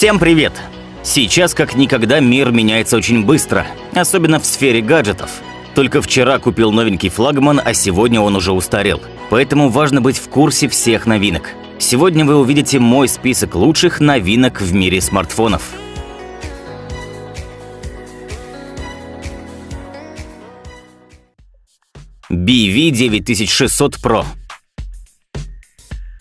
Всем привет! Сейчас как никогда мир меняется очень быстро, особенно в сфере гаджетов. Только вчера купил новенький флагман, а сегодня он уже устарел. Поэтому важно быть в курсе всех новинок. Сегодня вы увидите мой список лучших новинок в мире смартфонов. BV9600 Pro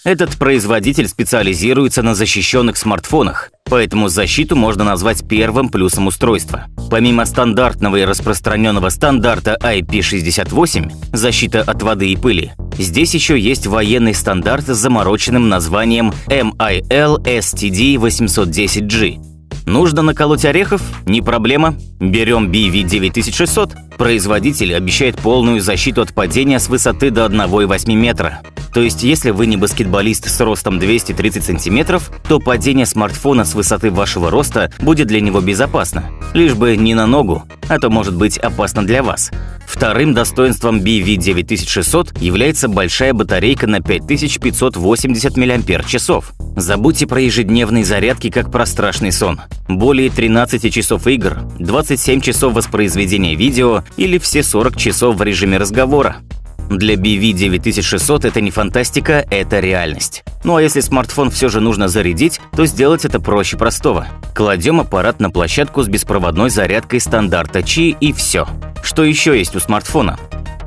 этот производитель специализируется на защищенных смартфонах, поэтому защиту можно назвать первым плюсом устройства. Помимо стандартного и распространенного стандарта IP68 – защита от воды и пыли, здесь еще есть военный стандарт с замороченным названием MIL STD810G. Нужно наколоть орехов? Не проблема. Берем BV9600. Производитель обещает полную защиту от падения с высоты до 1,8 метра. То есть, если вы не баскетболист с ростом 230 сантиметров, то падение смартфона с высоты вашего роста будет для него безопасно. Лишь бы не на ногу, а то может быть опасно для вас. Вторым достоинством BV9600 является большая батарейка на 5580 мАч. Забудьте про ежедневные зарядки, как про страшный сон. Более 13 часов игр, 27 часов воспроизведения видео или все 40 часов в режиме разговора. Для BV9600 это не фантастика, это реальность. Ну а если смартфон все же нужно зарядить, то сделать это проще простого. Кладем аппарат на площадку с беспроводной зарядкой стандарта Qi и все. Что еще есть у смартфона?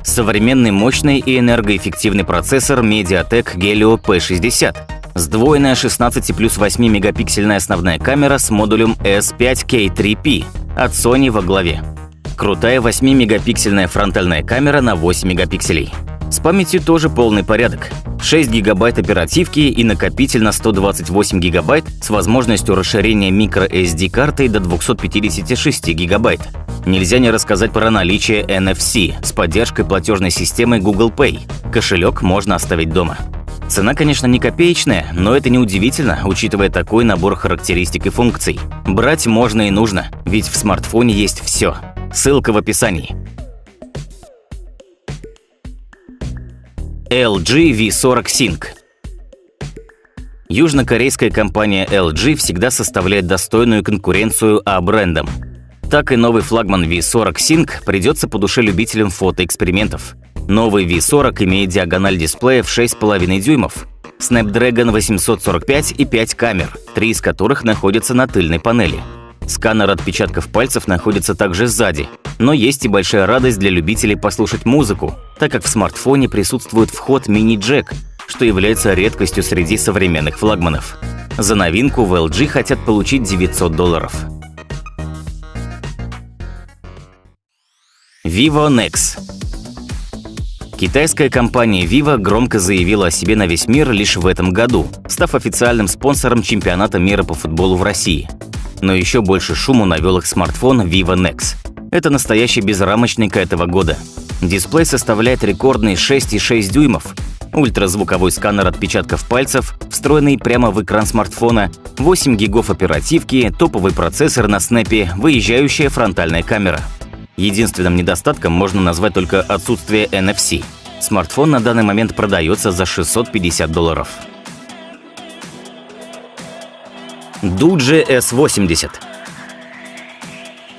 Современный мощный и энергоэффективный процессор MediaTek Helio P60, сдвоенная 16 плюс 8 мегапиксельная основная камера с модулем S5K3P от Sony во главе. Крутая 8-мегапиксельная фронтальная камера на 8 мегапикселей. С памятью тоже полный порядок. 6 гигабайт оперативки и накопитель на 128 гигабайт с возможностью расширения microSD картой до 256 гигабайт. Нельзя не рассказать про наличие NFC с поддержкой платежной системы Google Pay. Кошелек можно оставить дома. Цена, конечно, не копеечная, но это не удивительно, учитывая такой набор характеристик и функций. Брать можно и нужно, ведь в смартфоне есть все. Ссылка в описании. LG V40 Sync Южнокорейская компания LG всегда составляет достойную конкуренцию А-брендам. Так и новый флагман V40 Sync придется по душе любителям фотоэкспериментов. Новый V40 имеет диагональ дисплея в 6,5 дюймов, Snapdragon 845 и 5 камер, три из которых находятся на тыльной панели – Сканер отпечатков пальцев находится также сзади. Но есть и большая радость для любителей послушать музыку, так как в смартфоне присутствует вход мини-джек, что является редкостью среди современных флагманов. За новинку в LG хотят получить 900 долларов. Vivo Nex Китайская компания Vivo громко заявила о себе на весь мир лишь в этом году, став официальным спонсором чемпионата мира по футболу в России – но еще больше шуму навел их смартфон Vivo Nex. Это настоящий безрамочник этого года. Дисплей составляет рекордные 6,6 дюймов, ультразвуковой сканер отпечатков пальцев, встроенный прямо в экран смартфона, 8 гигов оперативки, топовый процессор на снэпе, выезжающая фронтальная камера. Единственным недостатком можно назвать только отсутствие NFC. Смартфон на данный момент продается за 650 долларов. Дуджи S80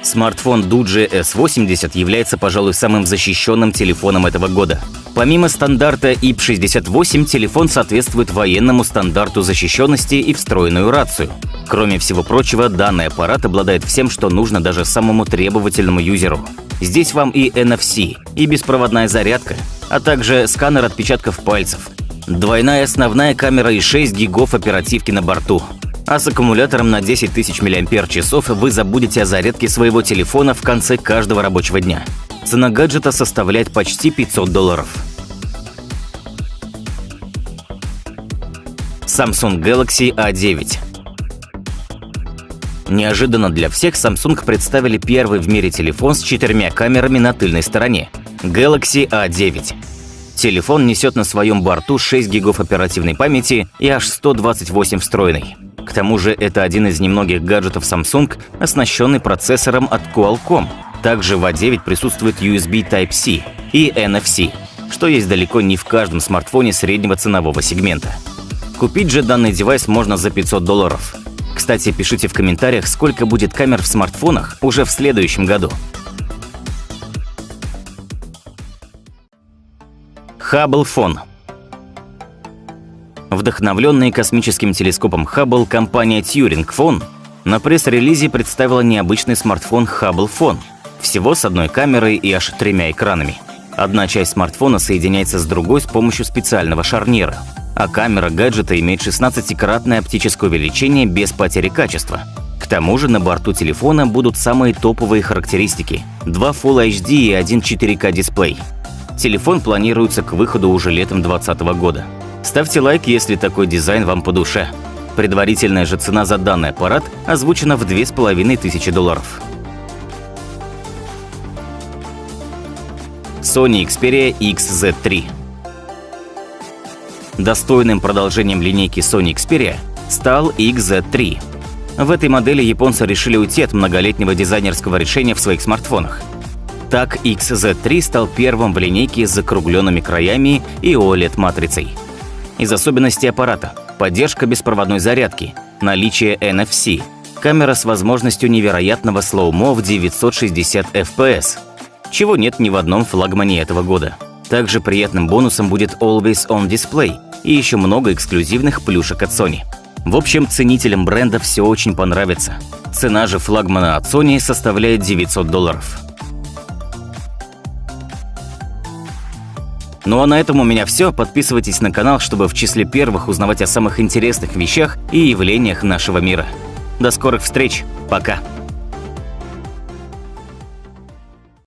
Смартфон Дуджи S80 является, пожалуй, самым защищенным телефоном этого года. Помимо стандарта IP68, телефон соответствует военному стандарту защищенности и встроенную рацию. Кроме всего прочего, данный аппарат обладает всем, что нужно даже самому требовательному юзеру. Здесь вам и NFC, и беспроводная зарядка, а также сканер отпечатков пальцев, двойная основная камера и 6 гигов оперативки на борту, а с аккумулятором на 10 тысяч мАч вы забудете о зарядке своего телефона в конце каждого рабочего дня. Цена гаджета составляет почти 500 долларов. Samsung Galaxy A9 Неожиданно для всех Samsung представили первый в мире телефон с четырьмя камерами на тыльной стороне – Galaxy A9. Телефон несет на своем борту 6 гигов оперативной памяти и аж 128 встроенной. К тому же это один из немногих гаджетов Samsung, оснащенный процессором от Qualcomm. Также в A9 присутствует USB Type-C и NFC, что есть далеко не в каждом смартфоне среднего ценового сегмента. Купить же данный девайс можно за 500 долларов. Кстати, пишите в комментариях, сколько будет камер в смартфонах уже в следующем году. Хаббл фон Вдохновленный космическим телескопом Хаббл, компания Turing Phone на пресс-релизе представила необычный смартфон Hubble Phone, всего с одной камерой и аж тремя экранами. Одна часть смартфона соединяется с другой с помощью специального шарнира, а камера гаджета имеет 16-кратное оптическое увеличение без потери качества. К тому же на борту телефона будут самые топовые характеристики – два Full HD и один 4K дисплей. Телефон планируется к выходу уже летом 2020 года. Ставьте лайк, если такой дизайн вам по душе. Предварительная же цена за данный аппарат озвучена в 2500 долларов. Sony Xperia XZ3 Достойным продолжением линейки Sony Xperia стал XZ3. В этой модели японцы решили уйти от многолетнего дизайнерского решения в своих смартфонах. Так, XZ3 стал первым в линейке с закругленными краями и OLED-матрицей – из особенностей аппарата – поддержка беспроводной зарядки, наличие NFC, камера с возможностью невероятного слоумо в 960 FPS, чего нет ни в одном флагмане этого года. Также приятным бонусом будет Always On Display и еще много эксклюзивных плюшек от Sony. В общем, ценителям бренда все очень понравится. Цена же флагмана от Sony составляет 900 долларов. Ну а на этом у меня все. Подписывайтесь на канал, чтобы в числе первых узнавать о самых интересных вещах и явлениях нашего мира. До скорых встреч. Пока.